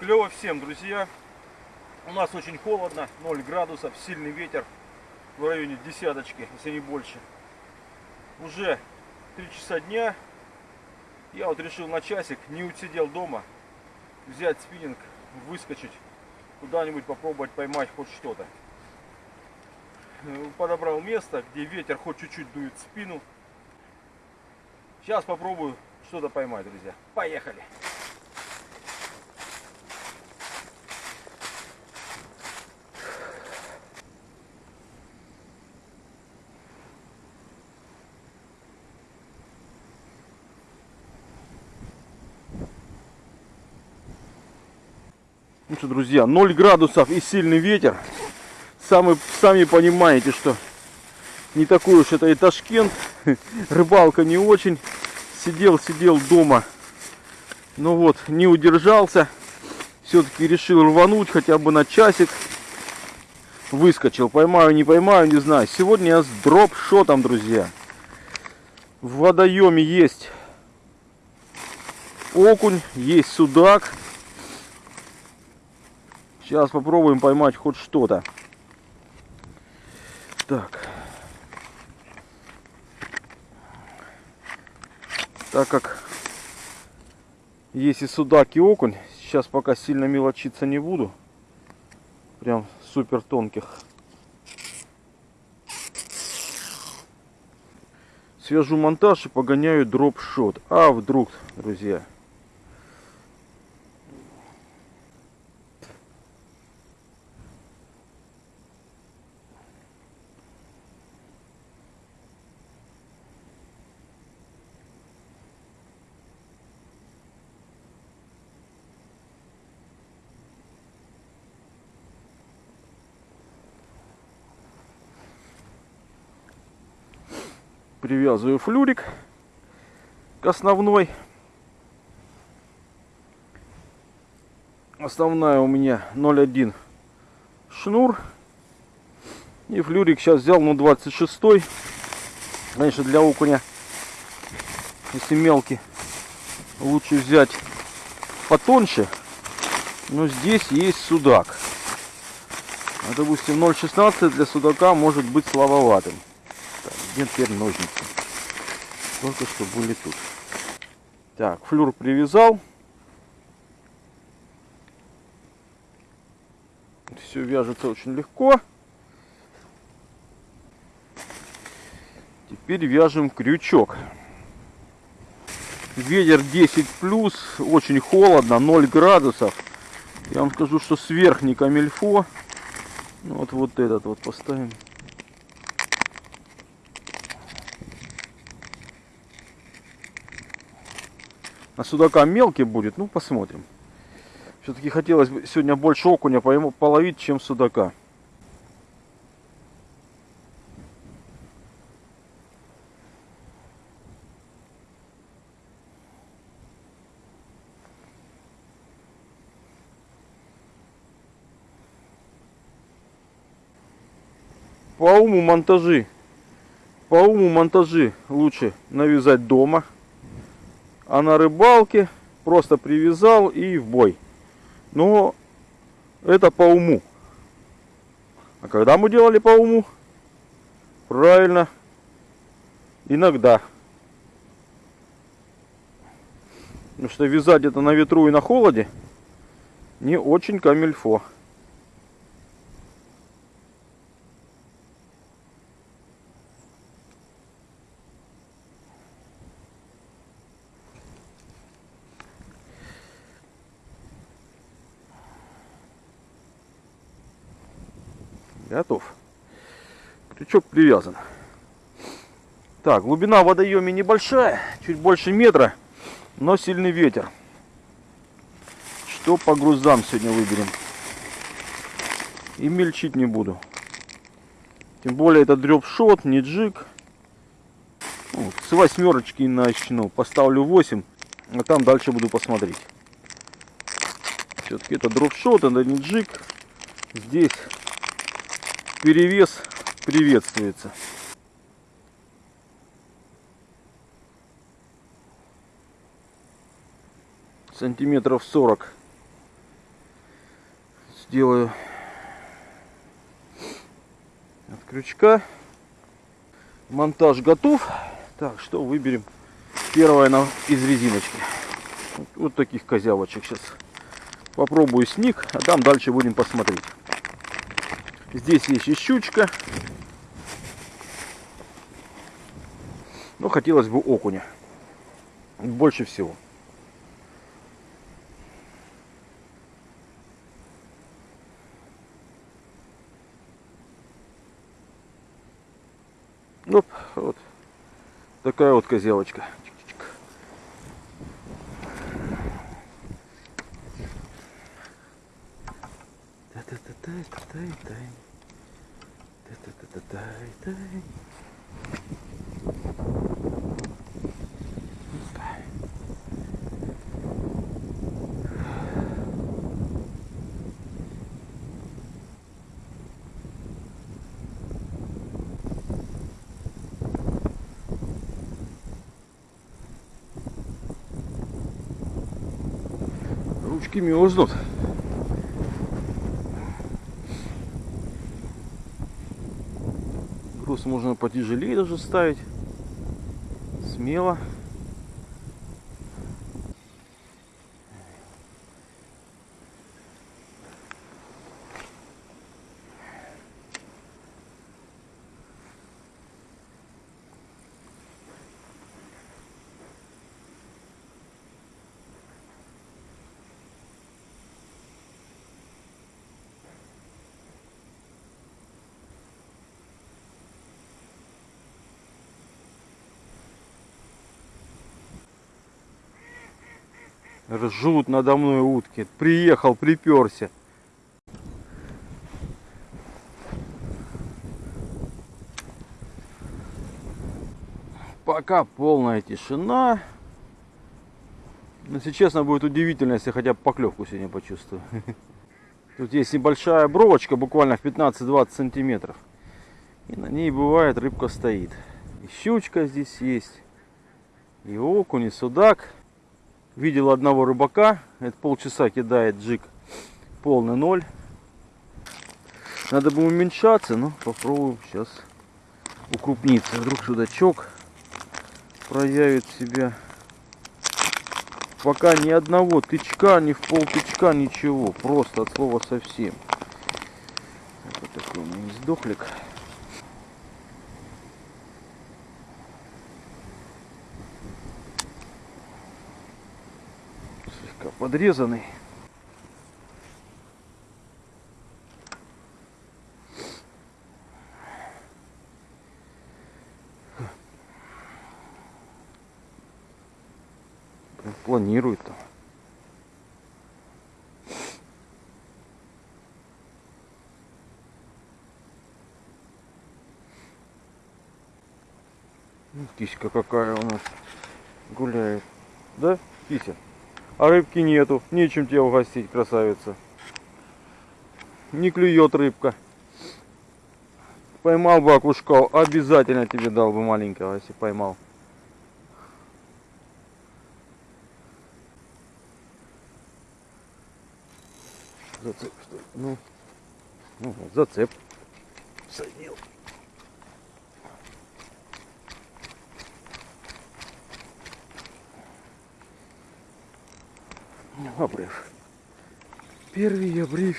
Клево всем, друзья. У нас очень холодно, 0 градусов, сильный ветер в районе десяточки, если не больше. Уже 3 часа дня. Я вот решил на часик, не усидел дома, взять спиннинг, выскочить, куда-нибудь попробовать поймать хоть что-то. Э, Подобрал место, где ветер хоть чуть-чуть дует спину. Сейчас попробую что-то поймать, друзья. Поехали! Что, друзья, 0 градусов и сильный ветер. Сами, сами понимаете, что не такой уж это и Ташкент. Рыбалка не очень. Сидел, сидел дома. Ну вот, не удержался. Все-таки решил рвануть хотя бы на часик. Выскочил. Поймаю, не поймаю, не знаю. Сегодня я с дроп-шотом, друзья. В водоеме есть окунь, есть судак. Сейчас попробуем поймать хоть что-то. Так. Так как есть и судак, и окунь, сейчас пока сильно мелочиться не буду. Прям супер тонких. Свяжу монтаж и погоняю дроп-шот. А вдруг, друзья, привязываю флюрик к основной. Основная у меня 0,1 шнур. И флюрик сейчас взял, ну, 26 -й. Конечно, для окуня, если мелкий, лучше взять потоньше. Но здесь есть судак. А, допустим, 0,16 для судака может быть слабоватым. Где теперь ножницы? Только что были тут. Так, флюр привязал. Все вяжется очень легко. Теперь вяжем крючок. Ветер 10 плюс, очень холодно, 0 градусов. Я вам скажу, что сверх не камельфо. Ну, вот, вот этот вот поставим. На судака мелкий будет, ну посмотрим. Все-таки хотелось бы сегодня больше окуня половить, чем судака. По уму монтажи, по уму монтажи лучше навязать дома а на рыбалке просто привязал и в бой. Но это по уму. А когда мы делали по уму? Правильно, иногда. Потому что вязать это на ветру и на холоде не очень камильфо. Готов. Крючок привязан. Так, глубина в водоеме небольшая, чуть больше метра, но сильный ветер. Что по грузам сегодня выберем? И мельчить не буду. Тем более это дрёп-шот, не джиг. Вот, с восьмерочки начну. Поставлю 8, а там дальше буду посмотреть. Все-таки это дроп-шот, это не джиг. Здесь перевес приветствуется. Сантиметров 40 сделаю. От крючка. Монтаж готов. Так, что выберем? Первое на, из резиночки. Вот, вот таких козявочек сейчас. Попробую сник, а там дальше будем посмотреть. Здесь есть и щучка. Но хотелось бы окуня. Больше всего. Ну, вот такая вот козявочка. Ручки мерзнут. Можно потяжелее даже ставить. Смело. Ржут надо мной утки. Приехал, приперся. Пока полная тишина. Но если честно, будет удивительно, если хотя бы поклевку сегодня почувствую. Тут есть небольшая бровочка, буквально в 15-20 сантиметров. И на ней бывает рыбка стоит. И щучка здесь есть. И окунь, и судак. Видел одного рыбака, это полчаса кидает джик полный ноль. Надо бы уменьшаться, но попробуем сейчас укрупниться. Вдруг судачок проявит себя. Пока ни одного тычка, ни в пол тычка, ничего. Просто от слова совсем. Вот такой у меня есть подрезанный. планирует там. Ну, киська какая у нас гуляет. Да, кися? А рыбки нету. Нечем тебя угостить, красавица. Не клюет рыбка. Поймал бы окушка, обязательно тебе дал бы маленького, если поймал. Зацеп, что ли? Ну, ну зацеп. Садил. Обрыв. Первый обрыв.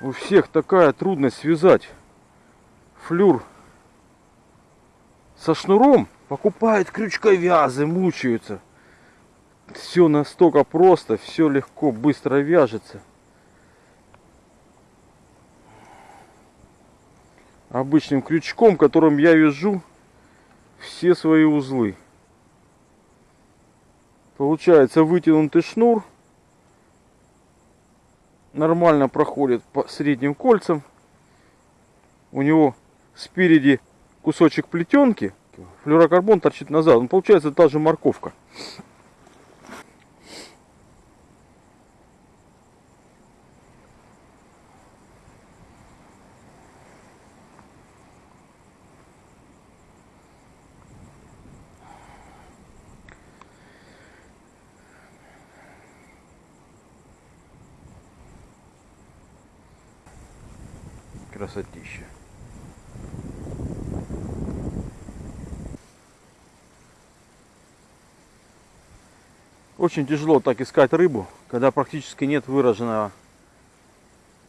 У всех такая трудность связать флюр со шнуром. Покупают крючковязы, мучаются. Все настолько просто, все легко, быстро вяжется. обычным крючком, которым я вяжу все свои узлы. Получается вытянутый шнур. Нормально проходит по средним кольцам. У него спереди кусочек плетенки. Флюрокарбон торчит назад. Он получается та же морковка. Очень тяжело так искать рыбу, когда практически нет выраженного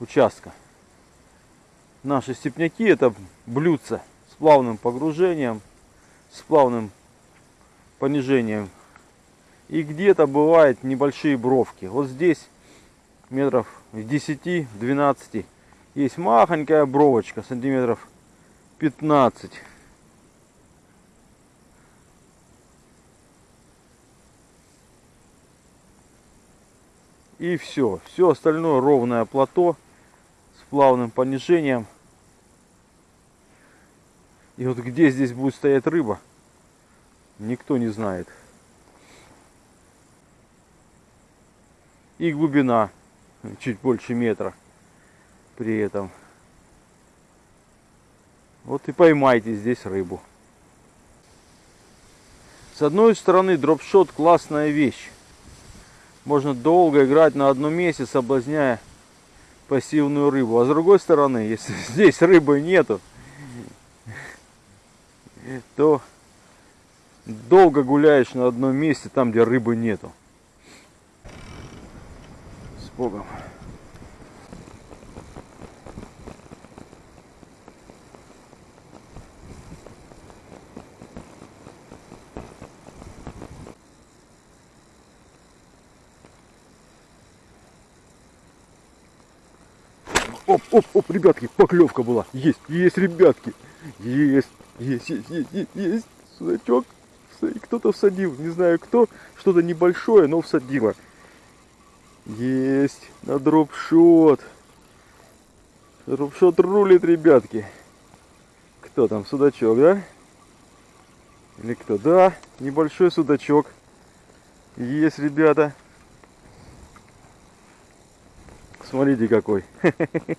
участка. Наши степняки это блюдца с плавным погружением, с плавным понижением. И где-то бывают небольшие бровки. Вот здесь метров 10-12 есть махонькая бровочка, сантиметров 15. И все. Все остальное ровное плато с плавным понижением. И вот где здесь будет стоять рыба, никто не знает. И глубина чуть больше метра при этом. Вот и поймайте здесь рыбу. С одной стороны дропшот классная вещь. Можно долго играть на одном месте, соблазняя пассивную рыбу. А с другой стороны, если здесь рыбы нету, то долго гуляешь на одном месте, там где рыбы нету. С Богом. Оп, оп, оп, ребятки, поклевка была. Есть, есть, ребятки. Есть, есть, есть, есть, есть. Судачок. Кто-то всадил. Не знаю кто. Что-то небольшое, но всадило. Есть. На дропшот. Дропшот рулит, ребятки. Кто там, судачок, да? Или кто? Да, небольшой судачок. Есть, ребята. Смотрите какой.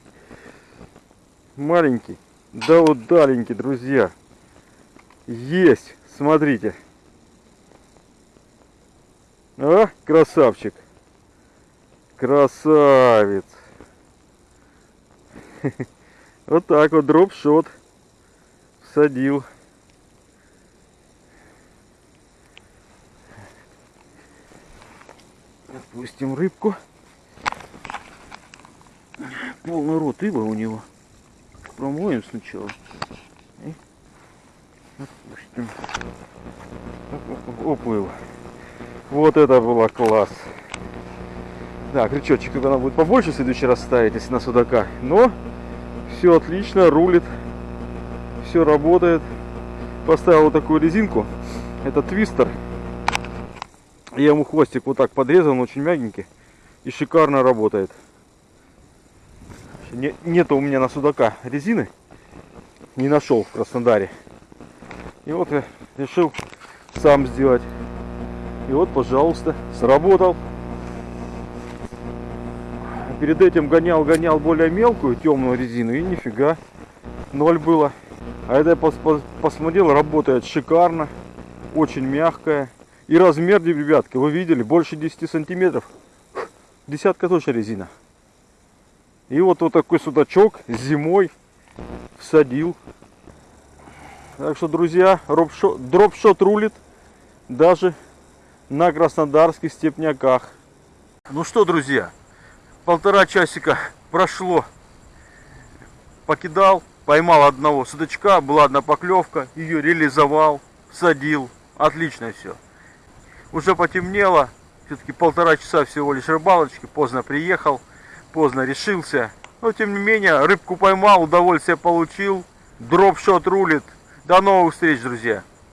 Маленький. Да вот даленький, друзья. Есть. Смотрите. А, красавчик. Красавец. Вот так вот дропшот. Садил. Отпустим рыбку полный рот рыбы у него. Промоем сначала. И отпустим. Уплыл. Вот это было класс. Да, крючочек она будет побольше в следующий раз ставить, если на судака. Но все отлично, рулит. Все работает. Поставил вот такую резинку. Это твистер. Я ему хвостик вот так подрезал, он очень мягенький. И шикарно работает не, нету у меня на судака резины. Не нашел в Краснодаре. И вот я решил сам сделать. И вот, пожалуйста, сработал. Перед этим гонял, гонял более мелкую темную резину. И нифига, ноль было. А это я пос пос посмотрел, работает шикарно. Очень мягкая. И размер, ребятки, вы видели, больше 10 сантиметров. Десятка точно резина. И вот вот такой судачок зимой всадил. Так что, друзья, дропшот рулит даже на краснодарских степняках. Ну что, друзья, полтора часика прошло. Покидал, поймал одного судачка, была одна поклевка, ее реализовал, садил. Отлично все. Уже потемнело, все-таки полтора часа всего лишь рыбалочки, поздно приехал поздно решился. Но тем не менее, рыбку поймал, удовольствие получил. Дропшот рулит. До новых встреч, друзья.